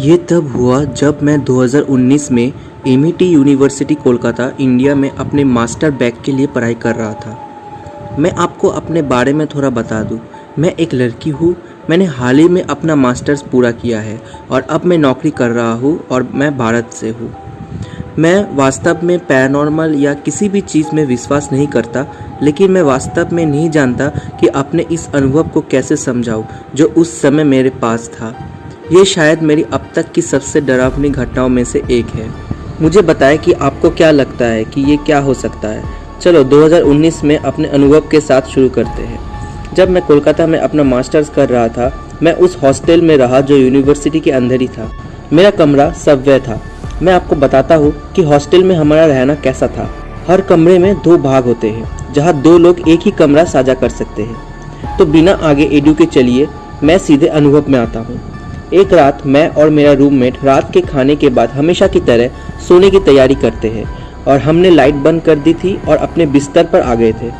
ये तब हुआ जब मैं 2019 में एम यूनिवर्सिटी कोलकाता इंडिया में अपने मास्टर बैग के लिए पढ़ाई कर रहा था। मैं आपको अपने बारे में थोड़ा बता दूँ। मैं एक लड़की हूँ। मैंने हाल ही में अपना मास्टर्स पूरा किया है और अब मैं नौकरी कर रहा हूँ और मैं भारत से हूँ। मैं वास्तव में पैरानॉर्मल या किसी भी चीज़ में विश्वास नहीं करता, लेकिन मैं वास्तव में नहीं जानता कि अपने इस अनुभव को कैसे समझाऊँ, जो उस समय मेरे पास था। ये शायद मेरी अब तक की सबसे डरावनी घटनाओं में से एक है। मुझे बताएँ कि आपको क्या लगता है कि ये क्या हो सकता है। चलो 2019 में अपने अनुभव के साथ शुरू करते हैं। जब मैं कोलकाता में अपना मास्टर्स कर रहा था, मैं उस हॉस्टल में रहा जो यूनिवर्सिटी के अंदर ही था। मेरा कमरा सबवे था। मैं आपको बताता हूँ कि हॉस्टल में हमारा रहना कैसा था। हर कमरे में दो भाग होते हैं, जहाँ दो लोग एक ही कमरा साझा कर सकते हैं। तो बिना आगे एडू के चलिए, मैं सीधे अनुभव में आता हूँ। एक रात मैं और मेरा रूममेट रात के खाने के बाद हमेशा की तरह सोने की तैयारी करते हैं और हमने लाइट बंद कर दी थी और अपने बिस्तर पर आ गए थे।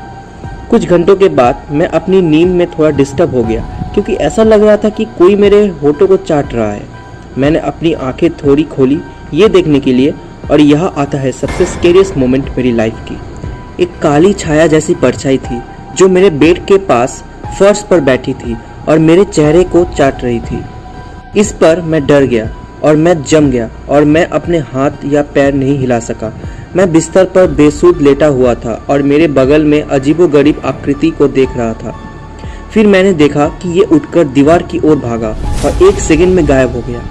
कुछ घंटों के बाद मैं अपनी नींद में थोड़ा डिस्टर्ब हो गया, क्योंकि ऐसा लग रहा था कि कोई मेरे होठों को चाट रहा है। मैंने अपनी आँखें थोड़ी खोली ये देखने के लिए और यह आता है सबसे स्केरियस मोमेंट मेरी लाइफ की। एक काली छाया जैसी परछाई थी, जो मेरे बेड के पास फर्श पर बैठी थी और मेरे चेहरे को चाट रही थी। इस पर मैं डर गया और मैं जम गया और मैं अपने हाथ या पैर नहीं हिला सका। मैं बिस्तर पर बेसुध लेटा हुआ था और मेरे बगल में अजीबोगरीब आकृति को देख रहा था। फिर मैंने देखा कि ये उठकर दीवार की ओर भागा और एक सेकंड में गायब हो गया।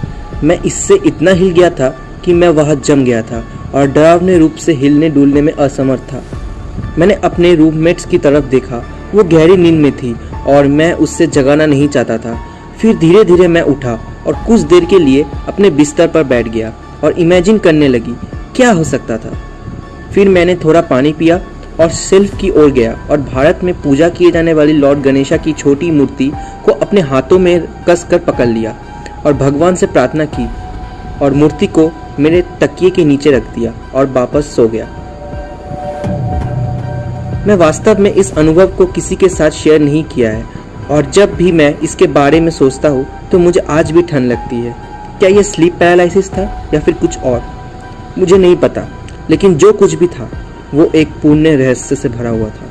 मैं इससे इतना हिल गया था कि मैं वहाँ जम गया था और डरावने रूप से हिलने डुलने में असमर्थ था। मैंने अपने रूममेट्स की तरफ़ देखा। वो गहरी नींद में थी और मैं उससे जगाना नहीं चाहता था। फिर धीरे धीरे मैं उठा और कुछ देर के लिए अपने बिस्तर पर बैठ गया और इमेजिन करने लगी, क्या हो सकता था? फिर मैंने थोड़ा पानी पिया और सेल्फ की ओर गया और भारत में पूजा किए जाने वाली लॉर्ड गणेशा की छोटी मूर्ति को अपने हाथों में कस कर पकड़ लिया और भगवान से प्रार्थना की और मूर्ति को मेरे तकिए के नीचे रख दिया और वापस सो गया। मैं वास्तव में इस अनुभव को किसी के साथ शेयर नहीं किया है। और जब भी मैं इसके बारे में सोचता हूँ तो मुझे आज भी ठंड लगती है। क्या यह स्लीप पैरालिसिस था या फिर कुछ और? मुझे नहीं पता, लेकिन जो कुछ भी था, वो एक पूर्ण रहस्य से भरा हुआ था।